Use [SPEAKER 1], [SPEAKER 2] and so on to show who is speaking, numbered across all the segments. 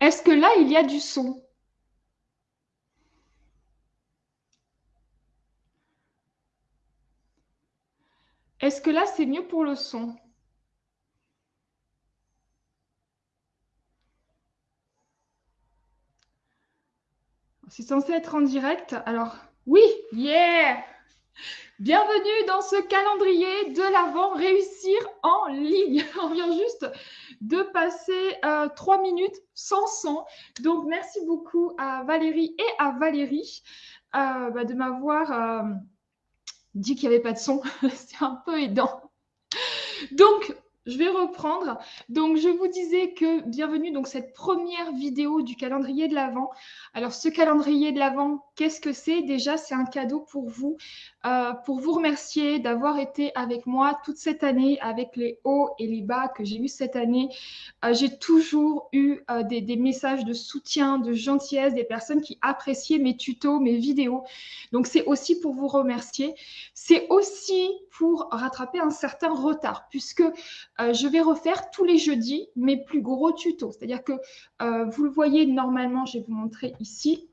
[SPEAKER 1] Est-ce que là, il y a du son? Est-ce que là, c'est mieux pour le son? C'est censé être en direct. Alors, oui, yeah Bienvenue dans ce calendrier de l'avant réussir en ligne. On vient juste de passer euh, trois minutes sans son. Donc, merci beaucoup à Valérie et à Valérie euh, bah, de m'avoir euh, dit qu'il n'y avait pas de son. C'est un peu aidant. Donc, je vais reprendre. Donc, je vous disais que bienvenue donc cette première vidéo du calendrier de l'Avent. Alors, ce calendrier de l'Avent, qu'est-ce que c'est? Déjà, c'est un cadeau pour vous, euh, pour vous remercier d'avoir été avec moi toute cette année, avec les hauts et les bas que j'ai eu cette année. Euh, j'ai toujours eu euh, des, des, messages de soutien, de gentillesse, des personnes qui appréciaient mes tutos, mes vidéos. Donc, c'est aussi pour vous remercier. C'est aussi pour rattraper un certain retard, puisque je vais refaire tous les jeudis mes plus gros tutos. C'est-à-dire que vous le voyez normalement, je vais vous montrer ici.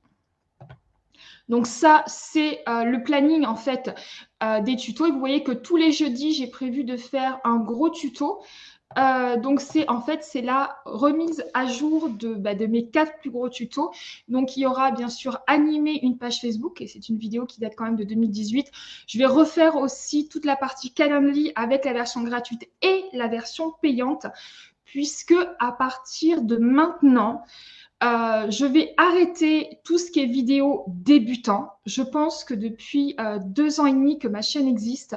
[SPEAKER 1] Donc ça, c'est euh, le planning en fait des tutos. Et vous voyez que tous les jeudis, j'ai prévu de faire un gros tuto euh, donc, c'est en fait, c'est la remise à jour de, bah, de, mes quatre plus gros tutos. Donc, il y aura bien sûr animé une page Facebook et c'est une vidéo qui date quand même de 2018. Je vais refaire aussi toute la partie Calendly avec la version gratuite et la version payante puisque à partir de maintenant, euh, je vais arrêter tout ce qui est vidéo débutant. Je pense que depuis euh, deux ans et demi que ma chaîne existe,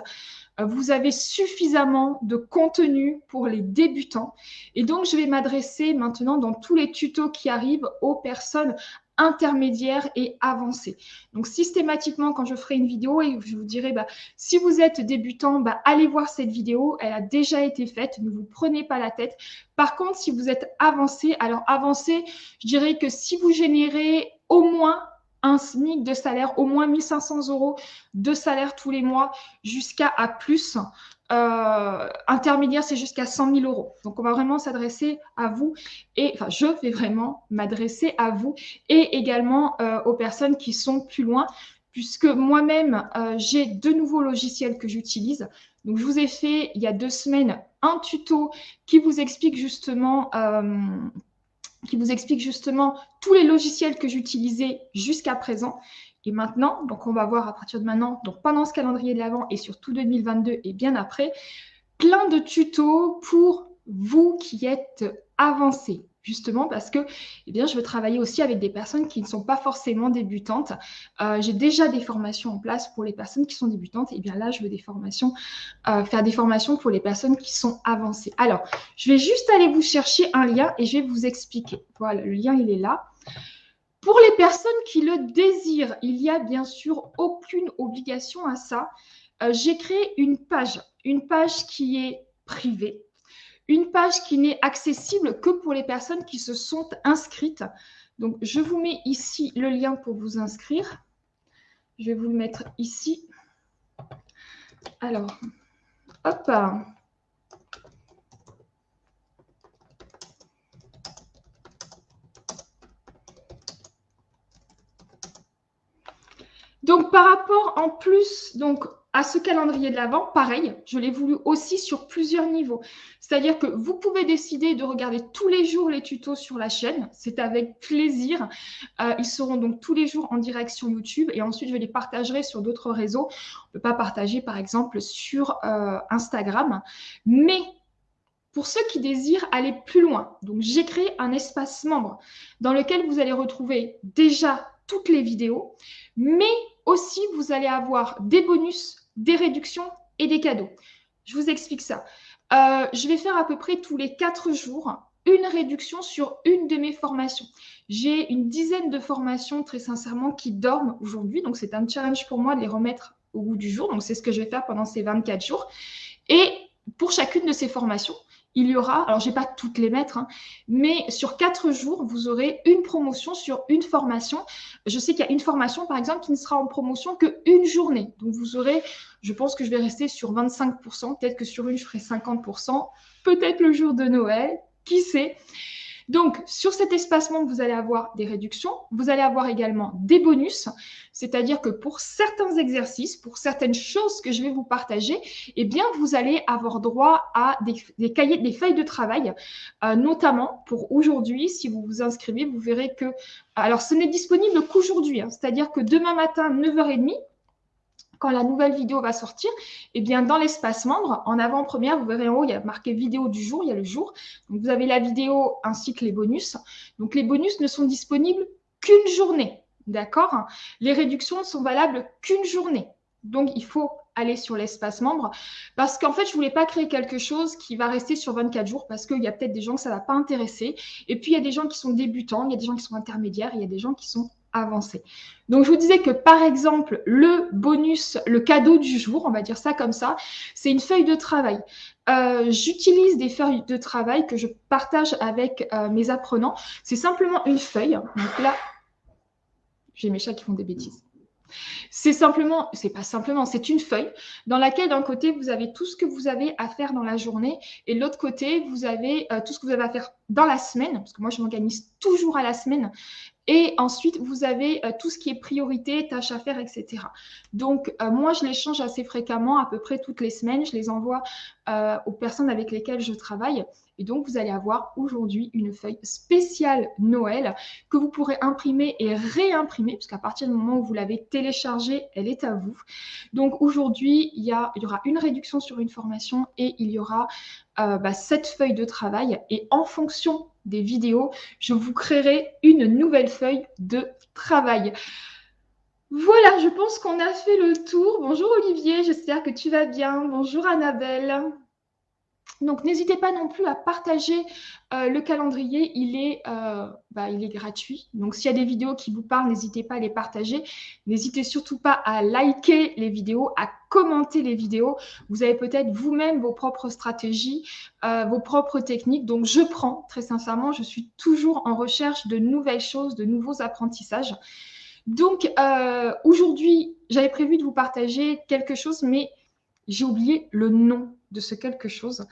[SPEAKER 1] vous avez suffisamment de contenu pour les débutants. Et donc, je vais m'adresser maintenant dans tous les tutos qui arrivent aux personnes intermédiaires et avancées. Donc, systématiquement, quand je ferai une vidéo et je vous dirai, bah, si vous êtes débutant, bah, allez voir cette vidéo. Elle a déjà été faite. Ne vous prenez pas la tête. Par contre, si vous êtes avancé, alors avancé, je dirais que si vous générez au moins un SMIC de salaire, au moins 1500 euros de salaire tous les mois, jusqu'à à plus. Euh, intermédiaire, c'est jusqu'à 100 000 euros. Donc, on va vraiment s'adresser à vous et, enfin, je vais vraiment m'adresser à vous et également euh, aux personnes qui sont plus loin, puisque moi-même, euh, j'ai deux nouveaux logiciels que j'utilise. Donc, je vous ai fait il y a deux semaines un tuto qui vous explique justement qui vous explique justement tous les logiciels que j'utilisais jusqu'à présent. Et maintenant, donc on va voir à partir de maintenant, donc pendant ce calendrier de l'Avent et surtout 2022 et bien après, plein de tutos pour vous qui êtes avancés justement parce que eh bien, je veux travailler aussi avec des personnes qui ne sont pas forcément débutantes. Euh, j'ai déjà des formations en place pour les personnes qui sont débutantes. Et bien là, je veux des formations, euh, faire des formations pour les personnes qui sont avancées. Alors, je vais juste aller vous chercher un lien et je vais vous expliquer. Voilà, le lien, il est là. Pour les personnes qui le désirent, il n'y a bien sûr aucune obligation à ça. Euh, j'ai créé une page, une page qui est privée, une page qui n'est accessible que pour les personnes qui se sont inscrites. Donc, je vous mets ici le lien pour vous inscrire. Je vais vous le mettre ici. Alors, hop. Donc, par rapport en plus, donc à ce calendrier de l'Avent, pareil, je l'ai voulu aussi sur plusieurs niveaux. C'est-à-dire que vous pouvez décider de regarder tous les jours les tutos sur la chaîne. C'est avec plaisir. Euh, ils seront donc tous les jours en direct sur YouTube et ensuite je les partagerai sur d'autres réseaux. On ne peut pas partager par exemple sur euh, Instagram. Mais pour ceux qui désirent aller plus loin, donc j'ai créé un espace membre dans lequel vous allez retrouver déjà toutes les vidéos, mais aussi vous allez avoir des bonus des réductions et des cadeaux. Je vous explique ça. Euh, je vais faire à peu près tous les quatre jours une réduction sur une de mes formations. J'ai une dizaine de formations, très sincèrement, qui dorment aujourd'hui. Donc, c'est un challenge pour moi de les remettre au bout du jour. Donc, c'est ce que je vais faire pendant ces 24 jours. Et pour chacune de ces formations, il y aura, alors je pas toutes les mettre, hein, mais sur quatre jours, vous aurez une promotion sur une formation. Je sais qu'il y a une formation, par exemple, qui ne sera en promotion qu'une journée. Donc, vous aurez, je pense que je vais rester sur 25%, peut-être que sur une, je ferai 50%, peut-être le jour de Noël, qui sait? Donc, sur cet espacement, vous allez avoir des réductions. Vous allez avoir également des bonus. C'est-à-dire que pour certains exercices, pour certaines choses que je vais vous partager, eh bien, vous allez avoir droit à des, cahiers, des feuilles de travail, euh, notamment pour aujourd'hui. Si vous vous inscrivez, vous verrez que, alors, ce n'est disponible qu'aujourd'hui. Hein. C'est-à-dire que demain matin, 9h30, quand la nouvelle vidéo va sortir, eh bien, dans l'espace membre, en avant-première, vous verrez en haut, il y a marqué vidéo du jour, il y a le jour. Donc, vous avez la vidéo ainsi que les bonus. Donc, les bonus ne sont disponibles qu'une journée. D'accord? Les réductions ne sont valables qu'une journée. Donc, il faut aller sur l'espace membre parce qu'en fait, je ne voulais pas créer quelque chose qui va rester sur 24 jours parce qu'il y a peut-être des gens que ça ne va pas intéresser. Et puis, il y a des gens qui sont débutants, il y a des gens qui sont intermédiaires, il y a des gens qui sont avancés. Donc, je vous disais que par exemple, le bonus, le cadeau du jour, on va dire ça comme ça, c'est une feuille de travail. Euh, j'utilise des feuilles de travail que je partage avec euh, mes apprenants. C'est simplement une feuille. Donc là, j'ai mes chats qui font des bêtises. C'est simplement, c'est pas simplement, c'est une feuille dans laquelle d'un côté vous avez tout ce que vous avez à faire dans la journée et de l'autre côté vous avez euh, tout ce que vous avez à faire dans la semaine, parce que moi je m'organise toujours à la semaine. Et ensuite, vous avez euh, tout ce qui est priorité, tâches à faire, etc. Donc, euh, moi, je les change assez fréquemment, à peu près toutes les semaines. Je les envoie aux personnes avec lesquelles je travaille. Et donc, vous allez avoir aujourd'hui une feuille spéciale Noël que vous pourrez imprimer et réimprimer, puisqu'à partir du moment où vous l'avez téléchargée, elle est à vous. Donc, aujourd'hui, il y aura une réduction sur une formation et il y aura euh, bah, cette feuille de travail. Et en fonction des vidéos, je vous créerai une nouvelle feuille de travail. Voilà, je pense qu'on a fait le tour. Bonjour Olivier, j'espère que tu vas bien. Bonjour Annabelle. Donc, n'hésitez pas non plus à partager euh, le calendrier. Il est, euh, bah, il est gratuit. Donc, s'il y a des vidéos qui vous parlent, n'hésitez pas à les partager. N'hésitez surtout pas à liker les vidéos, à commenter les vidéos. Vous avez peut-être vous-même vos propres stratégies, euh, vos propres techniques. Donc, je prends, très sincèrement, je suis toujours en recherche de nouvelles choses, de nouveaux apprentissages. Donc, aujourd'hui, j'avais prévu de vous partager quelque chose, mais j'ai oublié le nom de ce quelque chose.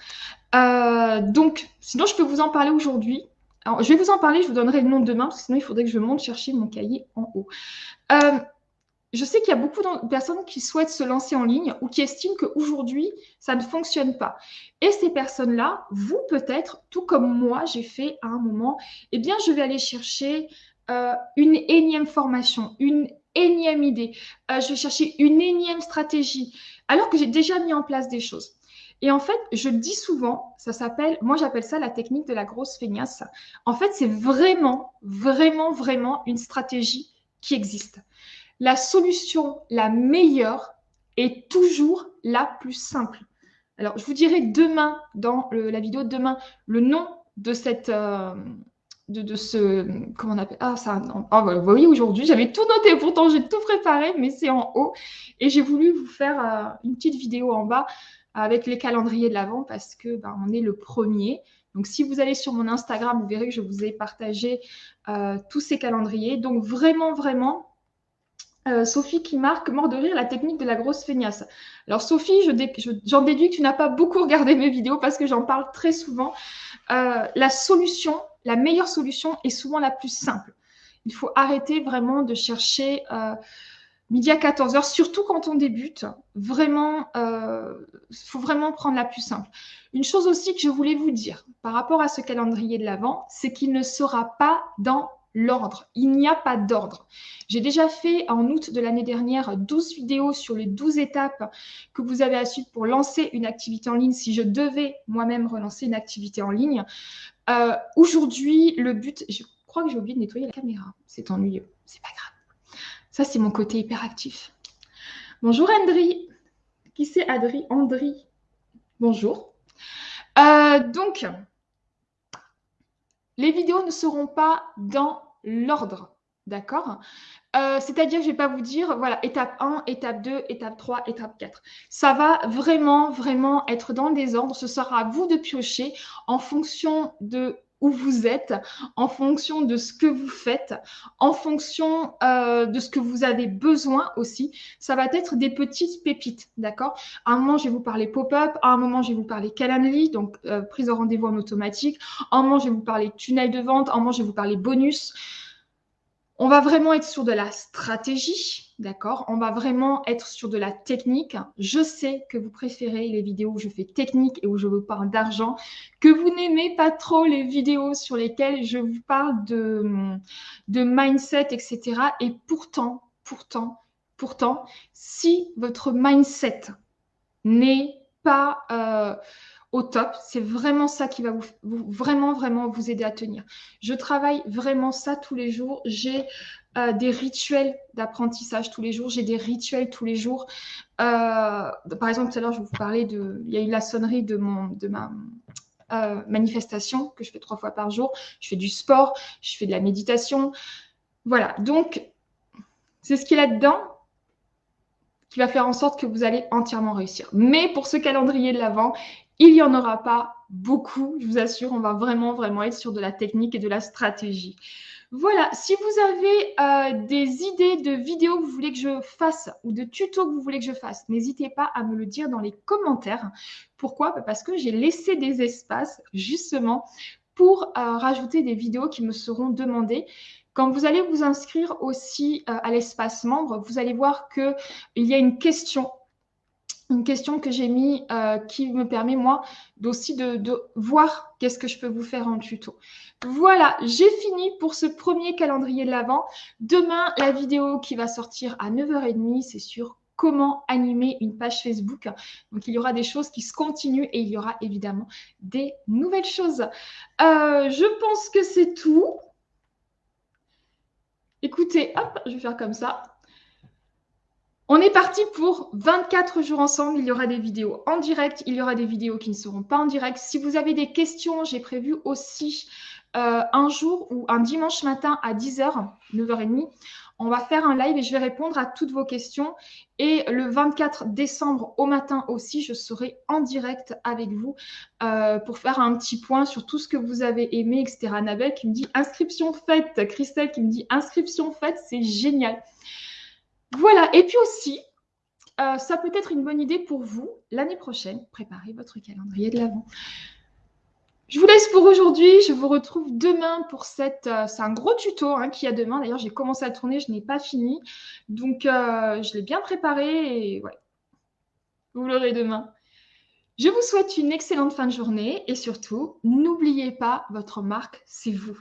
[SPEAKER 1] Euh, donc, sinon, je peux vous en parler aujourd'hui. Alors, je vais vous en parler, je vous donnerai le nom demain, parce que sinon, il faudrait que je monte chercher mon cahier en haut. Euh, je sais qu'il y a beaucoup de personnes qui souhaitent se lancer en ligne ou qui estiment qu'aujourd'hui, ça ne fonctionne pas. Et ces personnes-là, vous peut-être, tout comme moi, j'ai fait à un moment, eh bien, je vais aller chercher euh, une énième formation, une énième idée, je vais chercher une énième stratégie, alors que j'ai déjà mis en place des choses. Et en fait, je le dis souvent, ça s'appelle, moi j'appelle ça la technique de la grosse feignasse. En fait, c'est vraiment, vraiment, vraiment une stratégie qui existe. La solution la meilleure est toujours la plus simple. Alors, je vous dirai demain, dans la vidéo de demain, le nom de cette, euh, de, ce, comment on appelle, ah ça, ah, vous voyez aujourd'hui, j'avais tout noté, pourtant j'ai tout préparé, mais c'est en haut, et j'ai voulu vous faire euh, une petite vidéo en bas avec les calendriers de l'avant parce que ben, on est le premier. Donc, si vous allez sur mon Instagram, vous verrez que je vous ai partagé euh, tous ces calendriers. Donc, vraiment, vraiment, euh, Sophie qui marque mort de rire la technique de la grosse feignasse. Alors, Sophie, j'en déduis que tu n'as pas beaucoup regardé mes vidéos parce que j'en parle très souvent. La solution, la meilleure solution est souvent la plus simple. Il faut arrêter vraiment de chercher midi à 14h, surtout quand on débute, vraiment, il euh, faut vraiment prendre la plus simple. Une chose aussi que je voulais vous dire par rapport à ce calendrier de l'Avent, c'est qu'il ne sera pas dans l'ordre. Il n'y a pas d'ordre. J'ai déjà fait en août de l'année dernière 12 vidéos sur les 12 étapes que vous avez à suivre pour lancer une activité en ligne si je devais moi-même relancer une activité en ligne. Euh, aujourd'hui, le but, je crois que j'ai oublié de nettoyer la caméra. C'est ennuyeux. C'est pas grave. Ça, c'est mon côté hyperactif. Bonjour Andri. Qui c'est Adri? Andri. Bonjour. Euh, donc, les vidéos ne seront pas dans l'ordre. D'accord? Euh, C'est-à-dire, je ne vais pas vous dire, voilà, étape 1, étape 2, étape 3, étape 4. Ça va vraiment, vraiment être dans le désordre. Ce sera à vous de piocher en fonction de où vous êtes, en fonction de ce que vous faites, en fonction euh, de ce que vous avez besoin aussi. Ça va être des petites pépites, d'accord? À un moment, je vais vous parler pop-up, à un moment, je vais vous parler Calendly, donc euh, prise de rendez-vous en automatique, à un moment, je vais vous parler tunnel de vente, à un moment, je vais vous parler bonus. On va vraiment être sur de la stratégie, d'accord? On va vraiment être sur de la technique. Je sais que vous préférez les vidéos où je fais technique et où je vous parle d'argent, que vous n'aimez pas trop les vidéos sur lesquelles je vous parle de, de mindset, etc. Et pourtant, pourtant, pourtant, si votre mindset n'est pas... Euh, au top. C'est vraiment ça qui va vous, vraiment, vraiment vous aider à tenir. Je travaille vraiment ça tous les jours. J'ai euh, des rituels d'apprentissage tous les jours. J'ai des rituels tous les jours. Euh, par exemple, tout à l'heure, je vous parlais de... Il y a eu la sonnerie de, mon, de ma euh, manifestation que je fais trois fois par jour. Je fais du sport, je fais de la méditation. Voilà, donc c'est ce qui est là-dedans qui va faire en sorte que vous allez entièrement réussir. Mais pour ce calendrier de l'Avent, il n'y en aura pas beaucoup, je vous assure, on va vraiment, vraiment être sur de la technique et de la stratégie. Voilà, si vous avez euh, des idées de vidéos que vous voulez que je fasse ou de tutos que vous voulez que je fasse, n'hésitez pas à me le dire dans les commentaires. Pourquoi? Bah, Parce que j'ai laissé des espaces justement pour euh, rajouter des vidéos qui me seront demandées. Quand vous allez vous inscrire aussi euh, à l'espace membre, vous allez voir qu'il y a une question une question que j'ai mis euh, qui me permet moi aussi de, voir qu'est-ce que je peux vous faire en tuto. Voilà, j'ai fini pour ce premier calendrier de l'Avent. Demain, la vidéo qui va sortir à 9h30, c'est sur comment animer une page Facebook. Donc, il y aura des choses qui se continuent et il y aura évidemment des nouvelles choses. Euh, je pense que c'est tout. Écoutez, hop, je vais faire comme ça. On est parti pour 24 jours ensemble. Il y aura des vidéos en direct, il y aura des vidéos qui ne seront pas en direct. Si vous avez des questions, j'ai prévu aussi euh, un jour ou un dimanche matin à 10h, 9h30. On va faire un live et je vais répondre à toutes vos questions. Et le 24 décembre au matin aussi, je serai en direct avec vous euh, pour faire un petit point sur tout ce que vous avez aimé, etc. Annabelle qui me dit inscription faite. Christelle qui me dit inscription faite, c'est génial. Voilà, et puis aussi, euh, ça peut être une bonne idée pour vous, l'année prochaine, préparez votre calendrier de l'Avent. Je vous laisse pour aujourd'hui. Je vous retrouve demain pour cette. Euh, c'est un gros tuto hein, qu'il y a demain. D'ailleurs, j'ai commencé à tourner, je n'ai pas fini. Donc, euh, je l'ai bien préparé et ouais. Vous l'aurez demain. Je vous souhaite une excellente fin de journée et surtout, n'oubliez pas, votre marque, c'est vous.